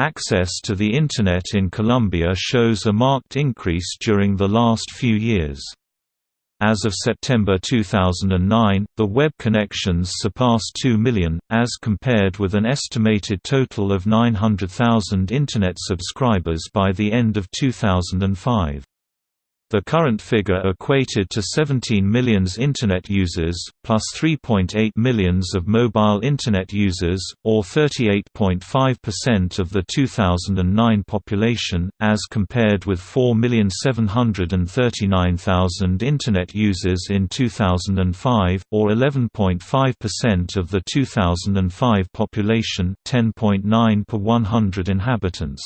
Access to the Internet in Colombia shows a marked increase during the last few years. As of September 2009, the web connections surpassed 2 million, as compared with an estimated total of 900,000 Internet subscribers by the end of 2005. The current figure equated to 17 millions Internet users, plus 3.8 millions of mobile Internet users, or 38.5% of the 2009 population, as compared with 4,739,000 Internet users in 2005, or 11.5% of the 2005 population 10.9 per 100 inhabitants.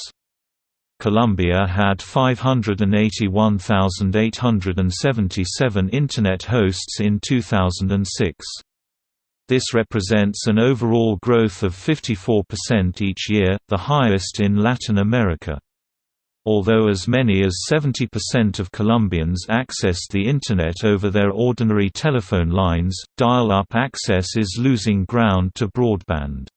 Colombia had 581,877 Internet hosts in 2006. This represents an overall growth of 54% each year, the highest in Latin America. Although as many as 70% of Colombians access the Internet over their ordinary telephone lines, dial-up access is losing ground to broadband.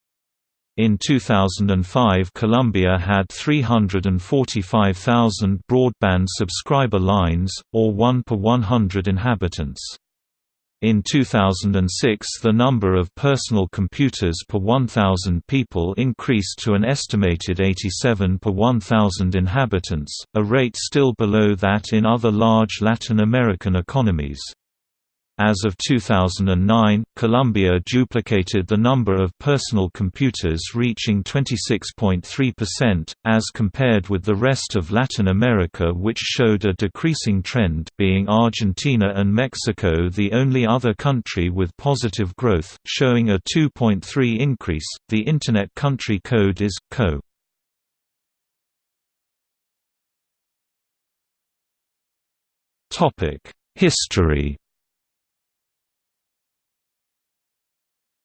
In 2005 Colombia had 345,000 broadband subscriber lines, or 1 per 100 inhabitants. In 2006 the number of personal computers per 1,000 people increased to an estimated 87 per 1,000 inhabitants, a rate still below that in other large Latin American economies. As of 2009, Colombia duplicated the number of personal computers reaching 26.3%, as compared with the rest of Latin America which showed a decreasing trend being Argentina and Mexico the only other country with positive growth, showing a 2.3 increase. The Internet country code is CO. History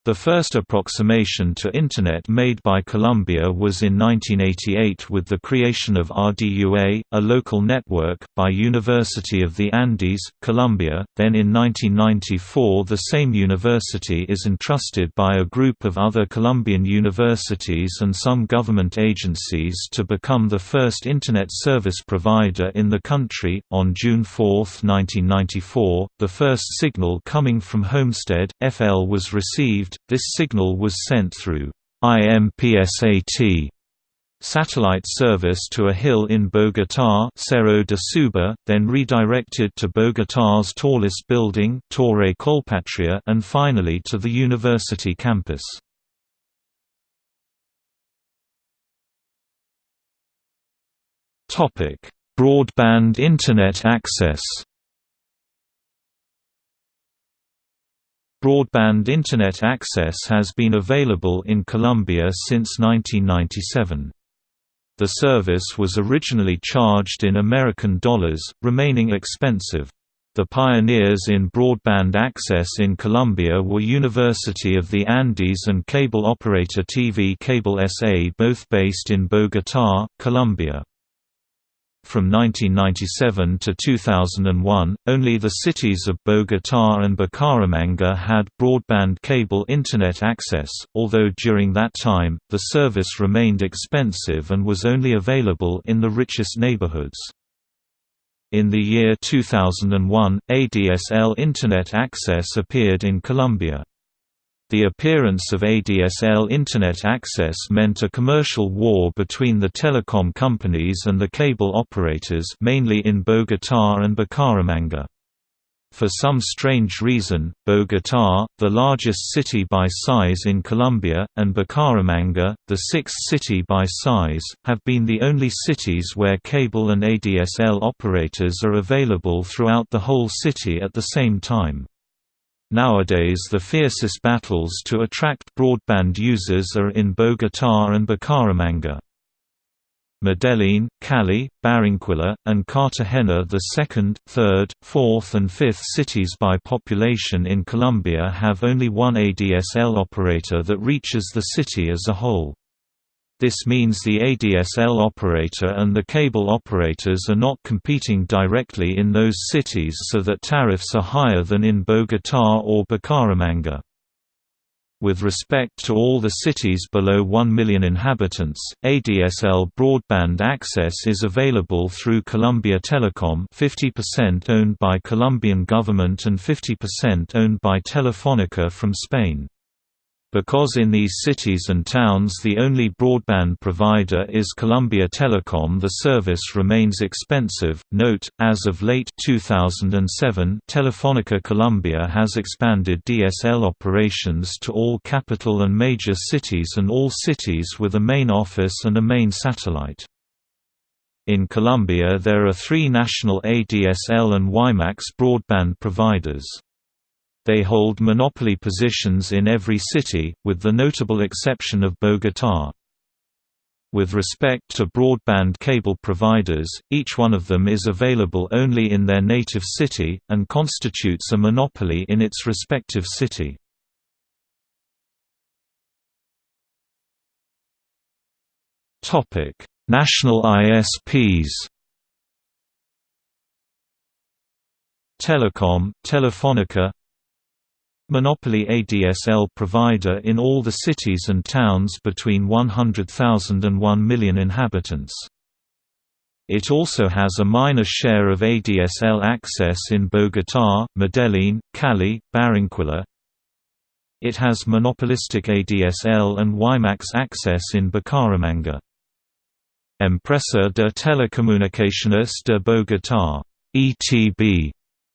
The first approximation to Internet made by Colombia was in 1988 with the creation of RDUA, a local network, by University of the Andes, Colombia. Then in 1994 the same university is entrusted by a group of other Colombian universities and some government agencies to become the first Internet service provider in the country. On June 4, 1994, the first signal coming from Homestead, FL was received this signal was sent through IMPSAT satellite service to a hill in Bogotá Cerro de Suba, then redirected to Bogotá's tallest building Torre Colpatria and finally to the university campus. Broadband Internet access Broadband Internet access has been available in Colombia since 1997. The service was originally charged in American dollars, remaining expensive. The pioneers in broadband access in Colombia were University of the Andes and cable operator TV Cable SA both based in Bogotá, Colombia. From 1997 to 2001, only the cities of Bogotá and Bucaramanga had broadband cable Internet access, although during that time, the service remained expensive and was only available in the richest neighborhoods. In the year 2001, ADSL Internet access appeared in Colombia. The appearance of ADSL Internet access meant a commercial war between the telecom companies and the cable operators mainly in Bogotá and Bucaramanga. For some strange reason, Bogotá, the largest city by size in Colombia, and Bucaramanga, the sixth city by size, have been the only cities where cable and ADSL operators are available throughout the whole city at the same time. Nowadays the fiercest battles to attract broadband users are in Bogotá and Bucaramanga. Medellin, Cali, Barranquilla, and Cartagena the second, third, fourth and fifth cities by population in Colombia have only one ADSL operator that reaches the city as a whole. This means the ADSL operator and the cable operators are not competing directly in those cities so that tariffs are higher than in Bogotá or Bucaramanga. With respect to all the cities below 1 million inhabitants, ADSL broadband access is available through Colombia Telecom 50% owned by Colombian government and 50% owned by Telefónica from Spain. Because in these cities and towns the only broadband provider is Colombia Telecom the service remains expensive. Note, as of late 2007 Telefonica Colombia has expanded DSL operations to all capital and major cities and all cities with a main office and a main satellite. In Colombia there are three national ADSL and WiMAX broadband providers. They hold monopoly positions in every city, with the notable exception of Bogotá. With respect to broadband cable providers, each one of them is available only in their native city, and constitutes a monopoly in its respective city. National ISPs Telecom, Telefonica Monopoly ADSL provider in all the cities and towns between 100,000 and 1 million inhabitants. It also has a minor share of ADSL access in Bogotá, Medellín, Cali, Barranquilla. It has monopolistic ADSL and WiMAX access in Bucaramanga. Empresa de Telecomunicaciones de Bogotá ETB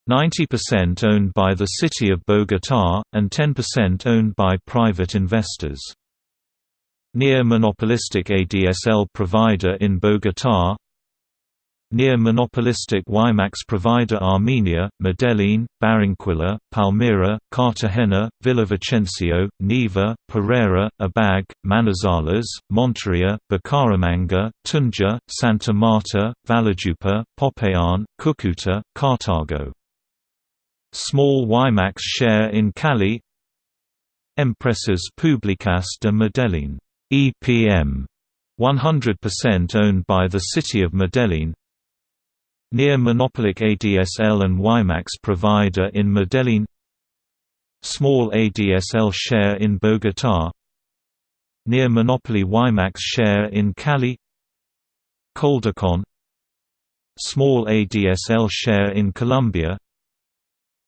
90% owned by the city of Bogotá, and 10% owned by private investors. Near monopolistic ADSL provider in Bogotá Near monopolistic WiMAX provider Armenia, Medellín, Barranquilla, Palmira, Cartagena, Villavicencio, Neiva, Pereira, Ibagué, Manizales, Monteria, Bucaramanga, Tunja, Santa Marta, Valledupar, Popayán, Cúcuta, Cartago Small WiMAX share in Cali. Empresas Públicas de Medellín EPM 100% owned by the city of Medellín. Near monopolic ADSL and WiMAX provider in Medellín. Small ADSL share in Bogotá. Near monopoly WiMAX share in Cali. Coldacon Small ADSL share in Colombia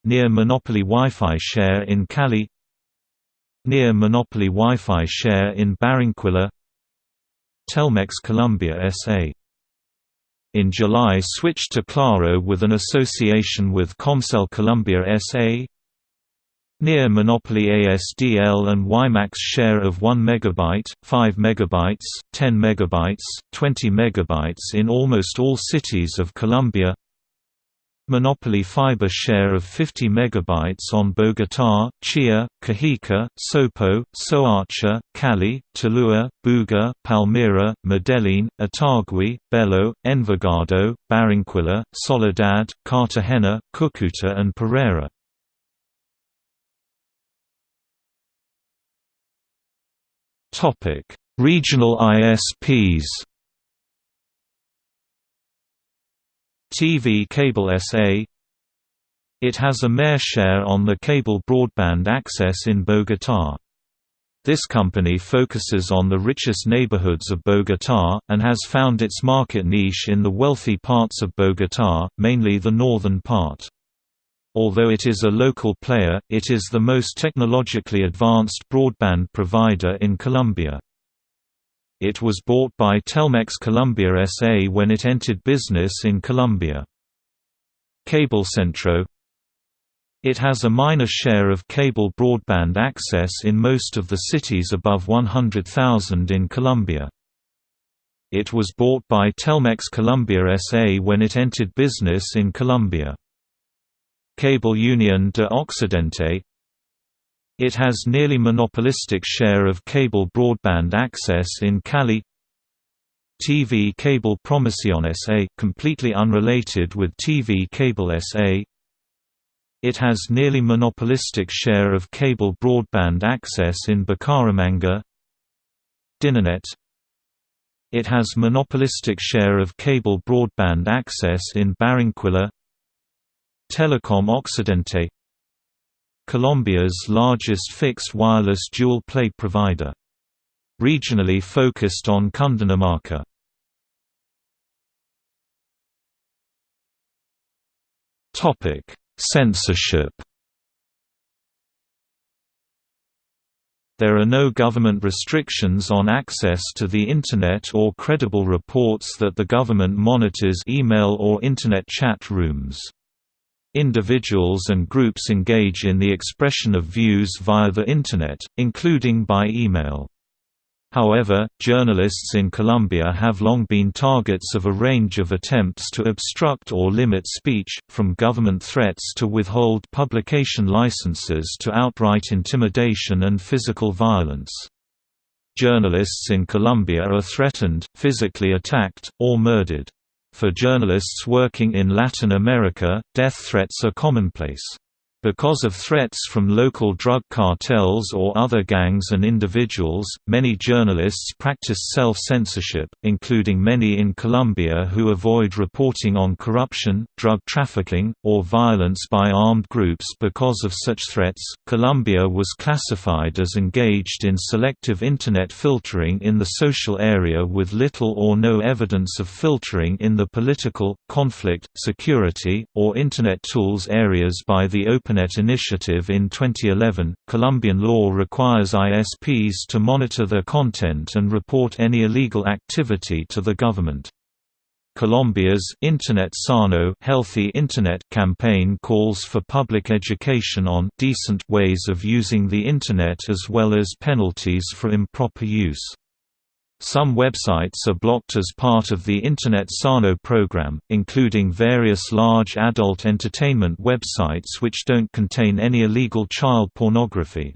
Near Monopoly Wi-Fi share in Cali Near Monopoly Wi-Fi share in Barranquilla Telmex Colombia S.A. In July switched to Claro with an association with Comcel Colombia S.A. Near Monopoly ASDL and WiMAX share of 1 MB, 5 MB, 10 MB, 20 MB in almost all cities of Colombia Monopoly fiber share of 50 MB on Bogotá, Chía, Cajica, Sopo, Soacha, Cali, Tuluá, Buga, Palmira, Medellín, Itagüí, Bello, Envigado, Barranquilla, Soledad, Cartagena, Cúcuta and Pereira. Regional ISPs TV Cable SA It has a mayor share on the cable broadband access in Bogotá. This company focuses on the richest neighborhoods of Bogotá, and has found its market niche in the wealthy parts of Bogotá, mainly the northern part. Although it is a local player, it is the most technologically advanced broadband provider in Colombia. It was bought by Telmex Colombia S.A. when it entered business in Colombia. Cablecentro It has a minor share of cable broadband access in most of the cities above 100,000 in Colombia. It was bought by Telmex Colombia S.A. when it entered business in Colombia. Cable Union de Occidente it has nearly monopolistic share of cable broadband access in Cali. TV Cable Promoción SA, completely unrelated with TV Cable SA It has nearly monopolistic share of cable broadband access in Bucaramanga. Dinanet. It has monopolistic share of cable broadband access in Barranquilla. Telecom Occidente Colombia's largest fixed wireless dual-play provider. Regionally focused on Cundinamarca. Censorship There are no government restrictions on access to the Internet or credible reports that the government monitors email or Internet chat rooms. Individuals and groups engage in the expression of views via the Internet, including by email. However, journalists in Colombia have long been targets of a range of attempts to obstruct or limit speech, from government threats to withhold publication licenses to outright intimidation and physical violence. Journalists in Colombia are threatened, physically attacked, or murdered. For journalists working in Latin America, death threats are commonplace. Because of threats from local drug cartels or other gangs and individuals, many journalists practice self-censorship, including many in Colombia who avoid reporting on corruption, drug trafficking, or violence by armed groups because of such threats. Colombia was classified as engaged in selective internet filtering in the social area with little or no evidence of filtering in the political, conflict, security, or internet tools areas by the Open ARPANET initiative in 2011, Colombian law requires ISPs to monitor their content and report any illegal activity to the government. Colombia's Internet Sano Healthy Internet campaign calls for public education on decent ways of using the Internet as well as penalties for improper use. Some websites are blocked as part of the Internet Sano program, including various large adult entertainment websites which don't contain any illegal child pornography.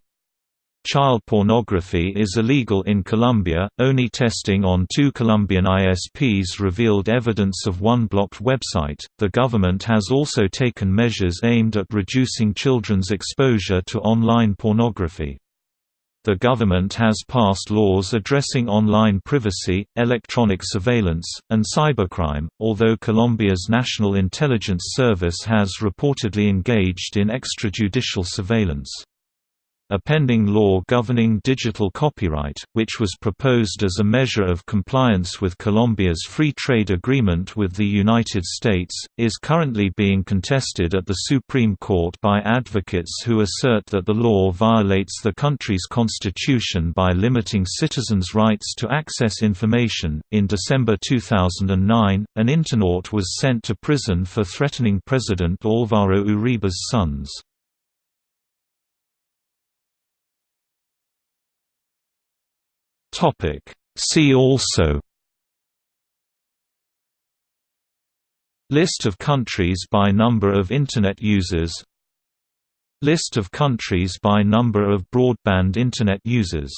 Child pornography is illegal in Colombia, only testing on two Colombian ISPs revealed evidence of one blocked website. The government has also taken measures aimed at reducing children's exposure to online pornography. The government has passed laws addressing online privacy, electronic surveillance, and cybercrime, although Colombia's National Intelligence Service has reportedly engaged in extrajudicial surveillance. A pending law governing digital copyright, which was proposed as a measure of compliance with Colombia's free trade agreement with the United States, is currently being contested at the Supreme Court by advocates who assert that the law violates the country's constitution by limiting citizens' rights to access information. In December 2009, an internaut was sent to prison for threatening President Álvaro Uribe's sons. Topic. See also List of countries by number of Internet users List of countries by number of broadband Internet users